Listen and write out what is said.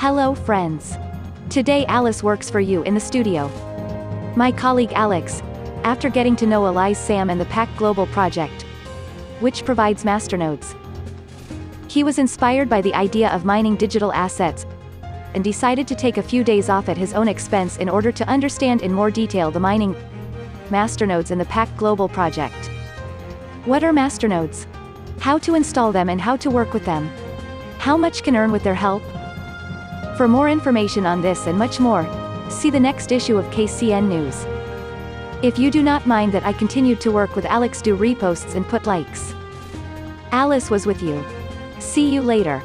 Hello friends. Today Alice works for you in the studio. My colleague Alex, after getting to know Elias Sam and the PAC Global project, which provides masternodes. He was inspired by the idea of mining digital assets, and decided to take a few days off at his own expense in order to understand in more detail the mining masternodes in the PAC Global project. What are masternodes? How to install them and how to work with them? How much can earn with their help? For more information on this and much more, see the next issue of KCN News. If you do not mind that I continued to work with Alex do reposts and put likes. Alice was with you. See you later.